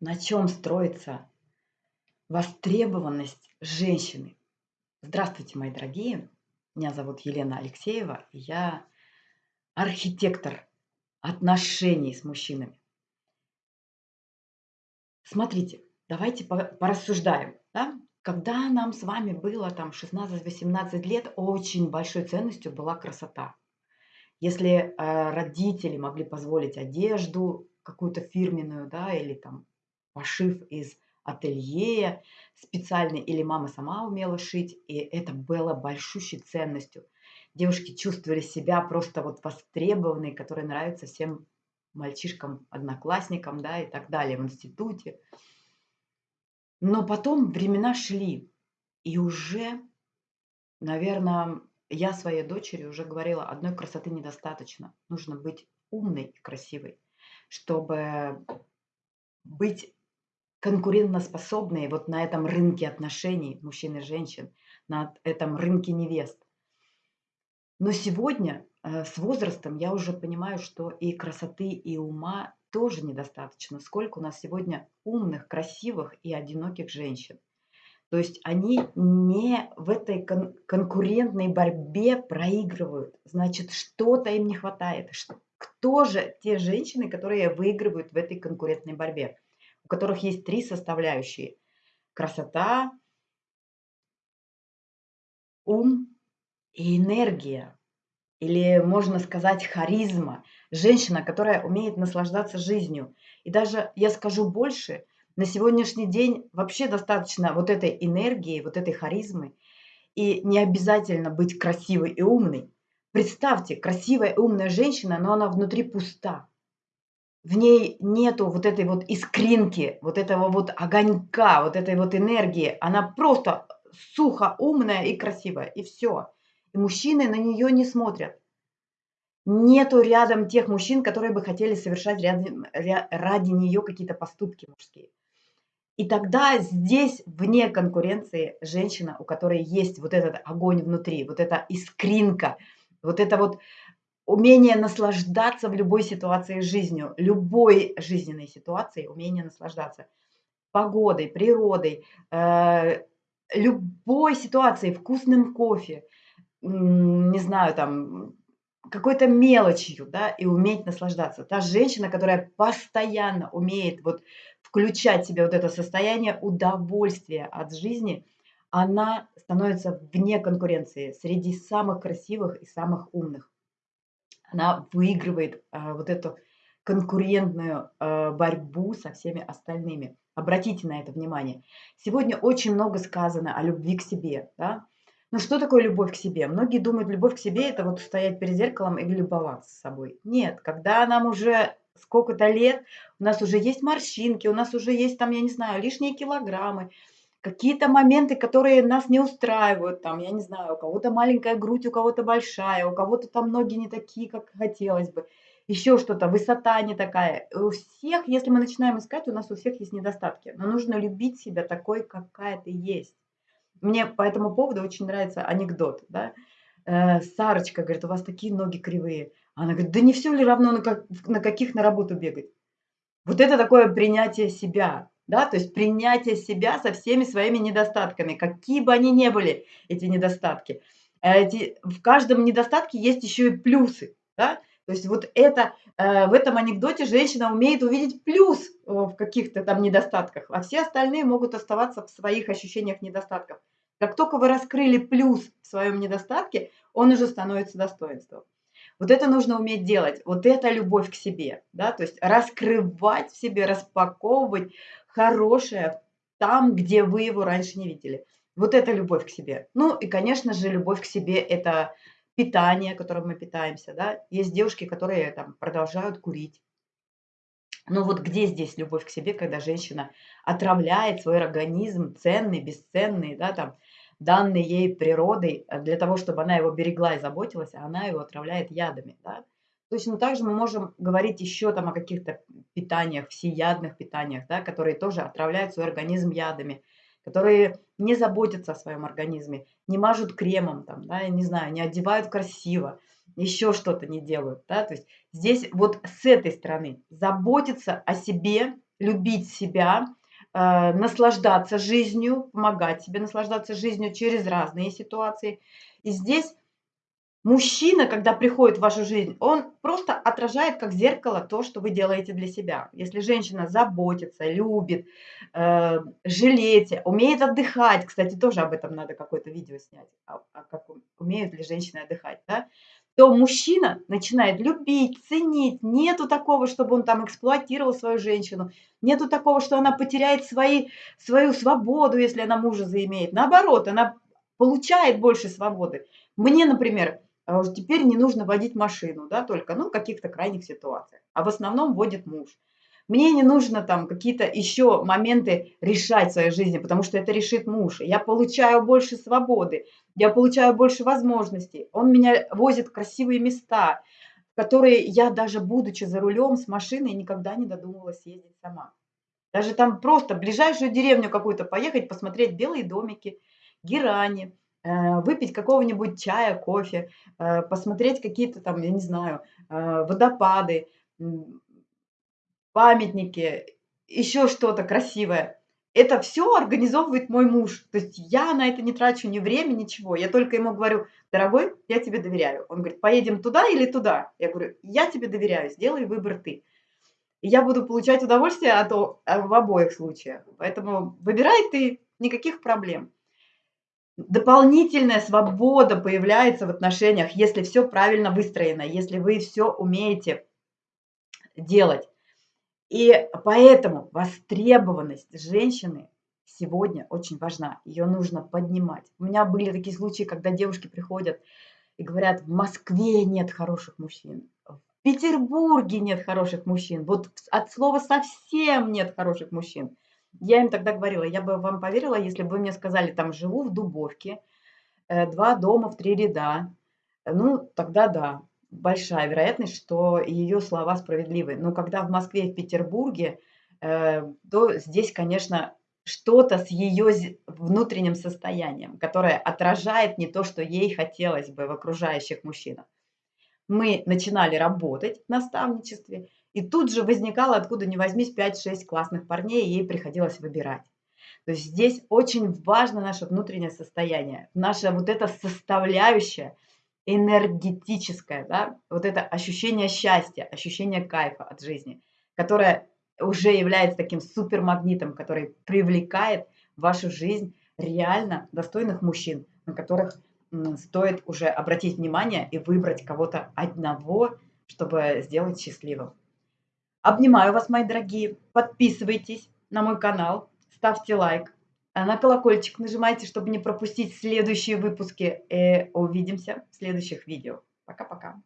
на чем строится востребованность женщины. Здравствуйте, мои дорогие. Меня зовут Елена Алексеева, и я архитектор отношений с мужчинами. Смотрите, давайте порассуждаем. Да? Когда нам с вами было там 16-18 лет, очень большой ценностью была красота. Если э, родители могли позволить одежду какую-то фирменную, да, или там пошив из ателье специальный, или мама сама умела шить, и это было большущей ценностью. Девушки чувствовали себя просто вот востребованные, которые нравятся всем мальчишкам, одноклассникам, да, и так далее в институте. Но потом времена шли, и уже, наверное, я своей дочери уже говорила, одной красоты недостаточно. Нужно быть умной и красивой, чтобы быть конкурентоспособной вот на этом рынке отношений мужчин и женщин, на этом рынке невест. Но сегодня э, с возрастом я уже понимаю, что и красоты, и ума тоже недостаточно. Сколько у нас сегодня умных, красивых и одиноких женщин. То есть они не в этой кон конкурентной борьбе проигрывают. Значит, что-то им не хватает. Кто же те женщины, которые выигрывают в этой конкурентной борьбе? Которых есть три составляющие. Красота, ум и энергия, или можно сказать харизма, женщина, которая умеет наслаждаться жизнью. И даже я скажу больше, на сегодняшний день вообще достаточно вот этой энергии, вот этой харизмы, и не обязательно быть красивой и умной. Представьте, красивая и умная женщина, но она внутри пуста. В ней нету вот этой вот искринки, вот этого вот огонька, вот этой вот энергии. Она просто сухо умная и красивая, и все. И мужчины на нее не смотрят. Нету рядом тех мужчин, которые бы хотели совершать ради, ради нее какие-то поступки мужские. И тогда здесь вне конкуренции женщина, у которой есть вот этот огонь внутри, вот эта искринка, вот это вот умение наслаждаться в любой ситуации жизнью, любой жизненной ситуации, умение наслаждаться погодой, природой, э, любой ситуацией, вкусным кофе, не знаю, там, какой-то мелочью, да, и уметь наслаждаться. Та женщина, которая постоянно умеет вот включать в себя вот это состояние удовольствия от жизни, она становится вне конкуренции среди самых красивых и самых умных. Она выигрывает э, вот эту конкурентную э, борьбу со всеми остальными. Обратите на это внимание. Сегодня очень много сказано о любви к себе. Да? Но что такое любовь к себе? Многие думают, любовь к себе – это вот стоять перед зеркалом и любоваться собой. Нет, когда нам уже сколько-то лет, у нас уже есть морщинки, у нас уже есть там, я не знаю, лишние килограммы, какие-то моменты, которые нас не устраивают, там, я не знаю, у кого-то маленькая грудь, у кого-то большая, у кого-то там ноги не такие, как хотелось бы, еще что-то, высота не такая. У всех, если мы начинаем искать, у нас у всех есть недостатки, но нужно любить себя такой, какая ты есть. Мне по этому поводу очень нравится анекдот. Да? Э, Сарочка говорит, у вас такие ноги кривые. Она говорит, да не все ли равно, на, как, на каких на работу бегать. Вот это такое принятие себя. Да? То есть принятие себя со всеми своими недостатками, какие бы они ни были, эти недостатки. Эти, в каждом недостатке есть еще и плюсы. Да? То есть вот это, э, в этом анекдоте женщина умеет увидеть плюс э, в каких-то там недостатках, а все остальные могут оставаться в своих ощущениях недостатков. Как только вы раскрыли плюс в своем недостатке, он уже становится достоинством. Вот это нужно уметь делать. Вот это любовь к себе. Да? То есть раскрывать в себе, распаковывать хорошее там, где вы его раньше не видели. Вот это любовь к себе. Ну и, конечно же, любовь к себе – это питание, которым мы питаемся. Да? Есть девушки, которые там, продолжают курить. Но вот где здесь любовь к себе, когда женщина отравляет свой организм ценный, бесценный, да, там, данный ей природой э, для того, чтобы она его берегла и заботилась, а она его отравляет ядами. Да? Точно так же мы можем говорить еще там о каких-то питаниях, всеядных питаниях, да, которые тоже отравляют свой организм ядами, которые не заботятся о своем организме, не мажут кремом, там, да, я не знаю, не одевают красиво, еще что-то не делают. Да? То есть здесь вот с этой стороны заботиться о себе, любить себя, э, наслаждаться жизнью, помогать себе наслаждаться жизнью через разные ситуации. И здесь Мужчина, когда приходит в вашу жизнь, он просто отражает как зеркало то, что вы делаете для себя. Если женщина заботится, любит, э, жалеет, умеет отдыхать, кстати, тоже об этом надо какое-то видео снять, а, а как умеют ли женщины отдыхать, да, то мужчина начинает любить, ценить. Нету такого, чтобы он там эксплуатировал свою женщину. Нету такого, что она потеряет свои, свою свободу, если она мужа заимеет. Наоборот, она получает больше свободы. Мне, например, а уж теперь не нужно водить машину, да, только, ну, в каких-то крайних ситуациях. А в основном водит муж. Мне не нужно там какие-то еще моменты решать в своей жизни, потому что это решит муж. Я получаю больше свободы, я получаю больше возможностей. Он меня возит в красивые места, которые я даже будучи за рулем с машиной никогда не додумывалась ездить сама. Даже там просто ближайшую деревню какую-то поехать, посмотреть белые домики, герани, выпить какого-нибудь чая, кофе, э, посмотреть какие-то там, я не знаю, э, водопады, памятники, еще что-то красивое. Это все организовывает мой муж. То есть я на это не трачу ни время, ничего. Я только ему говорю: "Дорогой, я тебе доверяю". Он говорит: "Поедем туда или туда?" Я говорю: "Я тебе доверяю, сделай выбор ты". И я буду получать удовольствие от в обоих случаях. Поэтому выбирай ты, никаких проблем. Дополнительная свобода появляется в отношениях, если все правильно выстроено, если вы все умеете делать. И поэтому востребованность женщины сегодня очень важна. Ее нужно поднимать. У меня были такие случаи, когда девушки приходят и говорят, в Москве нет хороших мужчин, в Петербурге нет хороших мужчин, вот от слова совсем нет хороших мужчин. Я им тогда говорила, я бы вам поверила, если бы вы мне сказали, там живу в Дубовке, э, два дома в три ряда. Ну, тогда да, большая вероятность, что ее слова справедливы. Но когда в Москве в Петербурге, э, то здесь, конечно, что-то с ее внутренним состоянием, которое отражает не то, что ей хотелось бы в окружающих мужчинах. Мы начинали работать в наставничестве, и тут же возникало, откуда ни возьмись, 5-6 классных парней, и ей приходилось выбирать. То есть здесь очень важно наше внутреннее состояние, наша вот эта составляющая энергетическая, да, вот это ощущение счастья, ощущение кайфа от жизни, которое уже является таким супермагнитом, который привлекает в вашу жизнь реально достойных мужчин, на которых стоит уже обратить внимание и выбрать кого-то одного, чтобы сделать счастливым. Обнимаю вас, мои дорогие. Подписывайтесь на мой канал, ставьте лайк, э, на колокольчик нажимайте, чтобы не пропустить следующие выпуски. И увидимся в следующих видео. Пока-пока.